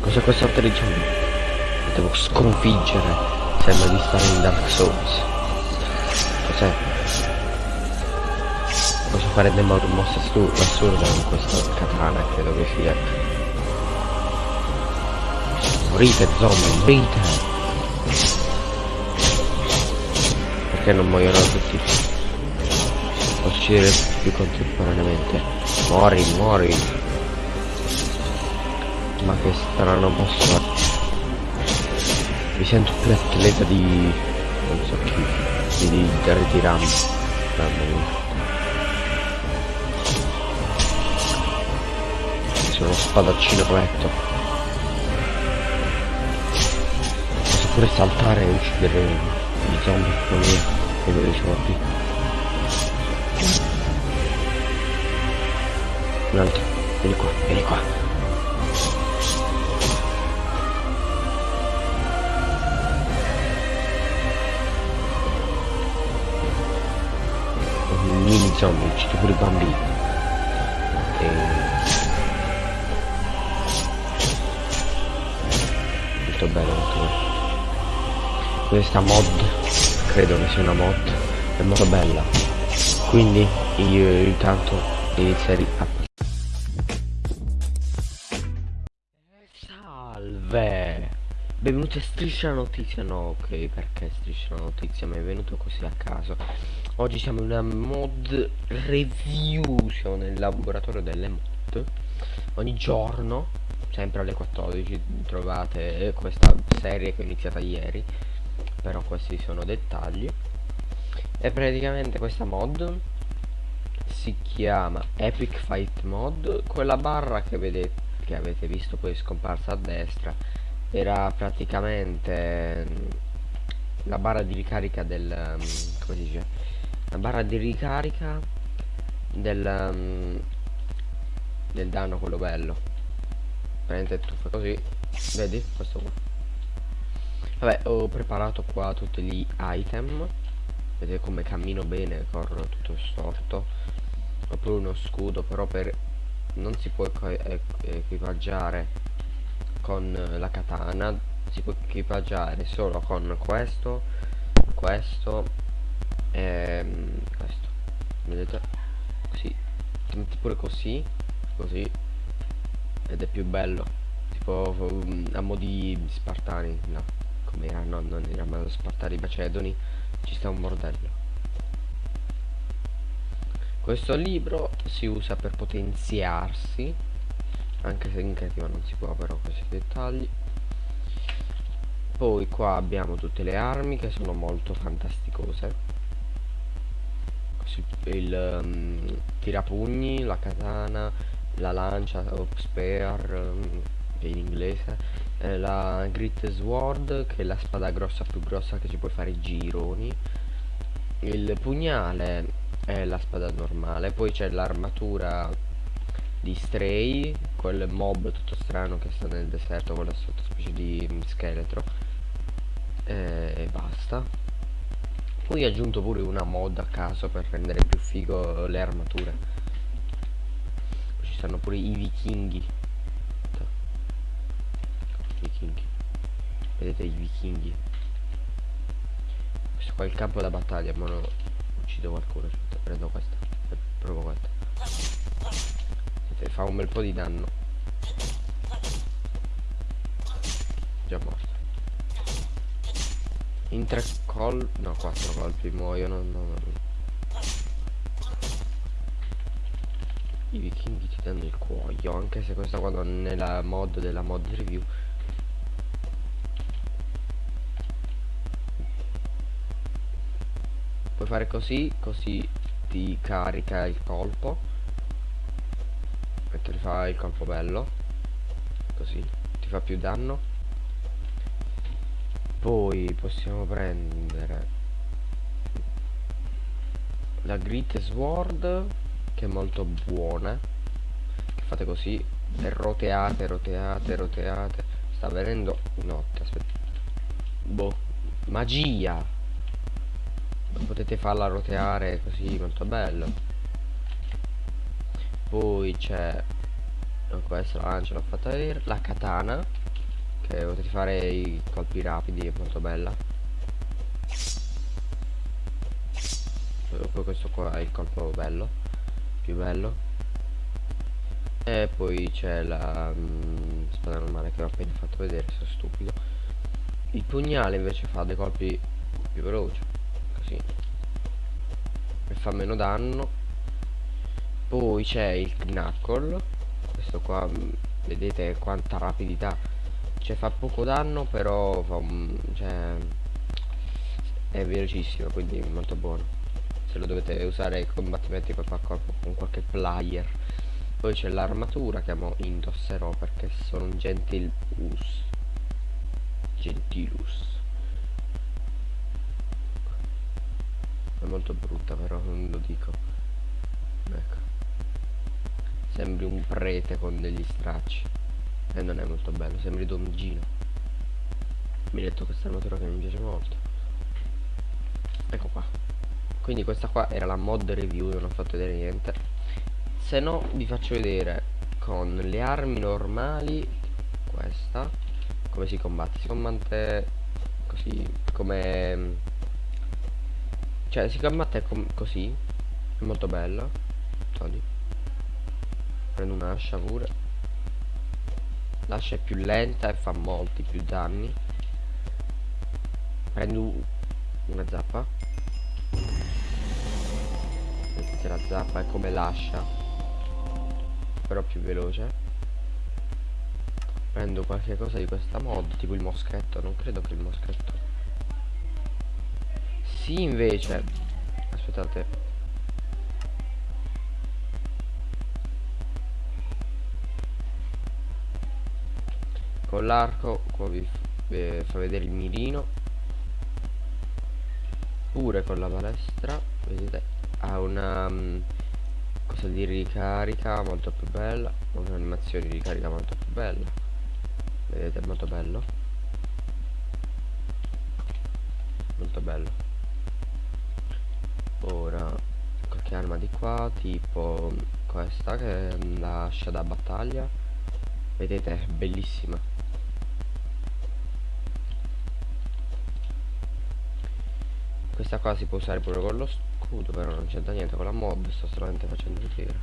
Cos'è questa attrice? Devo sconfiggere. Sembra di stare in Dark Souls. Cos'è? Posso fare delle mo mosse assurde con questa katana, credo che sia. Morite zombie, morite! Perché non muoiono tutti? Uccidere più contemporaneamente. Muori, muori! Ma che strano posso? Mi sento più atleta di... non so chi. di, di Dirty Ram. Sono spadaccino corretto. Posso pure saltare e uccidere i zombie con me e lo dicevo qui. Un altro. Vieni qua, vieni qua. Zombie, uccido pure i bambini. E... Molto bello, molto bello. Questa mod, credo che sia una mod, è molto bella. Quindi io intanto inizierei a... Benvenuti a Striscia Notizia, no ok perché Striscia Notizia? Mi è venuto così a caso. Oggi siamo in una mod review, siamo nel laboratorio delle mod. Ogni giorno, sempre alle 14, trovate questa serie che è iniziata ieri Però questi sono dettagli. E praticamente questa mod si chiama Epic Fight Mod Quella barra che vedete che avete visto poi scomparsa a destra era praticamente mm, la barra di ricarica del um, come si dice? La barra di ricarica del um, del danno quello bello. Prende tu fai così vedi questo qua. Vabbè ho preparato qua tutti gli item. Vedete come cammino bene corro tutto storto. Ho pure uno scudo però per non si può equipaggiare con la katana si può equipaggiare solo con questo questo e ehm, questo. Vedete? Così. Pure così così. Ed è più bello. Tipo um, a mo' di spartani no. Come era no non era ma spartani macedoni ci sta un bordello. Questo libro si usa per potenziarsi anche se in creativa non si può però questi dettagli. Poi qua abbiamo tutte le armi che sono molto fantasticose. Il um, tirapugni, la katana, la lancia o spear um, in inglese eh, la grit sword che è la spada grossa più grossa che ci puoi fare gironi. Il pugnale è la spada normale poi c'è l'armatura di Stray, quel mob tutto strano che sta nel deserto, quella sottospecie di scheletro. E basta. Poi ho aggiunto pure una mod a caso per rendere più figo le armature. Poi ci stanno pure i vichinghi. Vichinghi. Vedete i vichinghi. Questo qua è il campo da battaglia, ma non uccido qualcuno. Prendo questa. Provo questa fa un bel po' di danno. Già morto. In tre colpi no quattro colpi muoiono no, no, no. i vichinghi ti danno il cuoio anche se questa qua non è la mod della mod review. Puoi fare così così ti carica il colpo ti fa il colpo bello. Così ti fa più danno. Poi possiamo prendere la grit sword che è molto buona. Fate così e roteate roteate roteate. Sta venendo notte aspetta. Boh magia. Potete farla roteare così molto bello poi c'è questa la lancia l'ho fatta vedere la katana che potete fare i colpi rapidi è molto bella. Poi questo qua è il colpo bello più bello. E poi c'è la mm, spada normale che ho appena fatto vedere sono stupido. Il pugnale invece fa dei colpi più veloci così. E fa meno danno poi c'è il knuckle. Questo qua mm, vedete quanta rapidità. Cioè fa poco danno però fa un, cioè, è velocissimo quindi molto buono. Se lo dovete usare ai combattimenti corpo a corpo con qualche player. Poi c'è l'armatura che mo indosserò perché sono un gentilus. Gentilus. È molto brutta però non lo dico. Ecco sembri un prete con degli stracci. E non è molto bello sembri Don Gino. Mi ha detto questa armatura che mi piace molto. Ecco qua. Quindi questa qua era la mod review non ho fatto vedere niente. Se no vi faccio vedere con le armi normali questa come si combatte. Si combatte così come cioè si combatte com così. È molto bella togli prendo un'ascia pure l'ascia è più lenta e fa molti più danni. Prendo una zappa. Vedete la zappa è come lascia. Però più veloce. Prendo qualche cosa di questa mod tipo il moschetto non credo che il moschetto. Sì invece. Aspettate con l'arco qua vi eh, fa vedere il mirino. Pure con la palestra vedete? Ha una um, cosa di ricarica molto più bella un'animazione di ricarica molto più bella. Vedete? È molto bello. Molto bello. Ora qualche arma di qua tipo questa che lascia da battaglia. Vedete? È bellissima questa qua si può usare pure con lo scudo però non c'entra niente con la mod sto solamente facendo vedere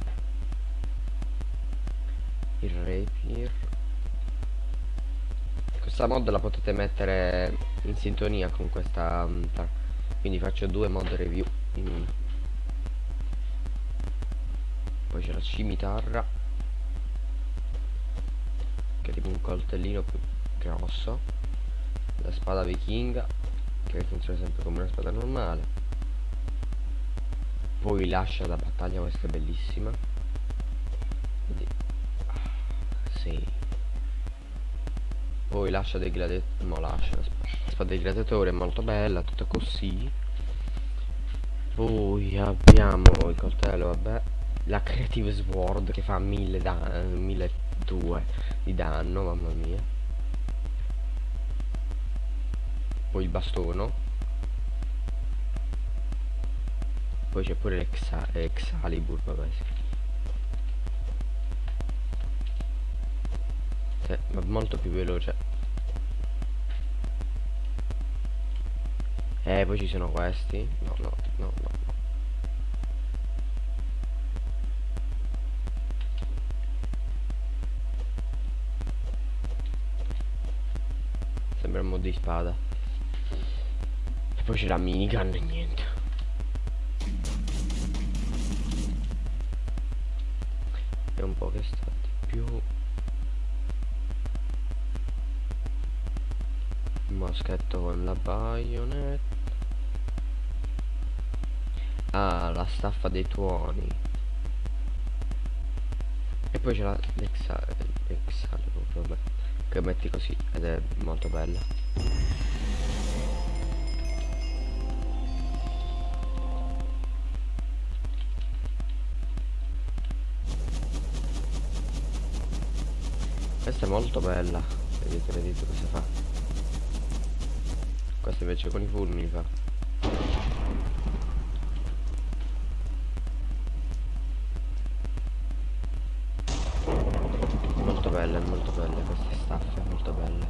il rapier. Questa mod la potete mettere in sintonia con questa quindi faccio due mod review in poi c'è la cimitarra che è tipo un coltellino più grosso. La spada vichinga che funziona sempre come una spada normale. Poi lascia la battaglia questa è bellissima. Quindi, ah, sì. Poi lascia dei gladiatori no lascia la spada dei gladiatori è molto bella tutta così. Poi abbiamo il coltello vabbè la creative sword che fa 1000 da 1200 di danno mamma mia poi il bastono poi c'è pure l'Excalibur vabbè sì. eh, ma molto più veloce eh poi ci sono questi no no no no, no. sembra un mod di spada poi c'è la minigun e niente. Un po' che sta di più. Moschetto con la baionetta ah la staffa dei tuoni. E poi c'è la l'exalibur che metti così ed è molto bella Questa è molto bella. Vedete, vedete cosa fa. Questa invece con i fulmini fa. Molto belle, molto belle queste staffe, molto belle.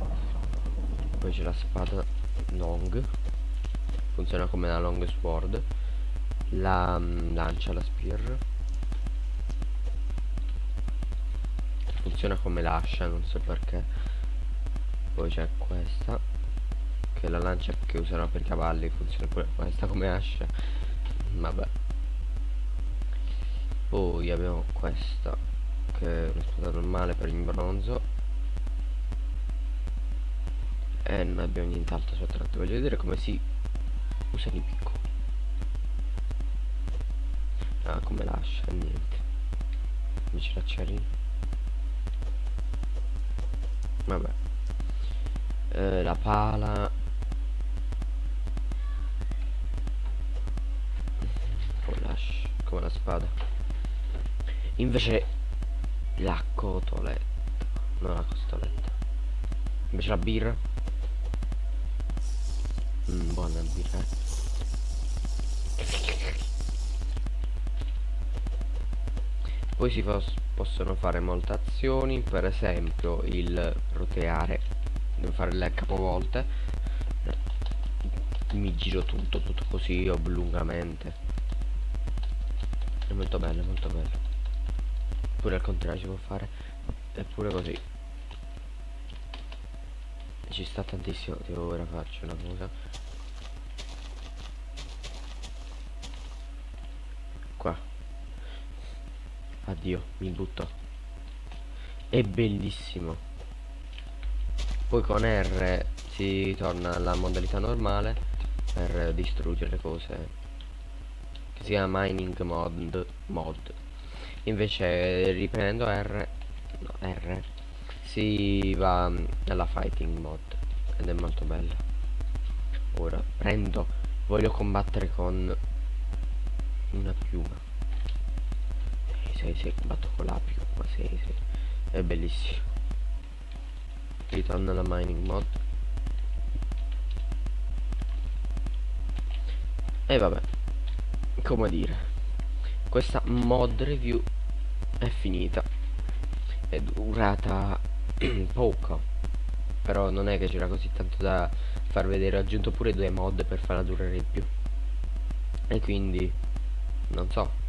c'è la spada long funziona come la long sword la um, lancia la spear funziona come l'ascia non so perché. Poi c'è questa che è la lancia che usano per i cavalli funziona pure questa come ascia. Vabbè. Poi abbiamo questa che è una spada normale per il bronzo. E non abbiamo nient'altro sotto voglio vedere come si usano i piccoli ah come lascia niente. Invece la cherry vabbè. Eh, la pala. Come la, come la spada. Invece la cotoletta non la costoletta. Invece la birra. Mm, buona birra eh. Poi si possono fare molte azioni per esempio il roteare devo fare le capovolte. Mi giro tutto tutto così oblungamente è molto bello molto bello. Pure al contrario si può fare eppure così. Ci sta tantissimo tipo ora faccio una cosa qua addio mi butto. È bellissimo. Poi con R si torna alla modalità normale per distruggere le cose che si chiama mining mod mod. Invece riprendendo R no, R si va alla fighting mod ed è molto bella ora prendo voglio combattere con una piuma sei sei combatto con la piuma sei sei. È bellissimo. Ritorno alla mining mod. E vabbè come dire questa mod review è finita. È durata poco però non è che c'era così tanto da far vedere. Ho aggiunto pure due mod per farla durare di più. E quindi non so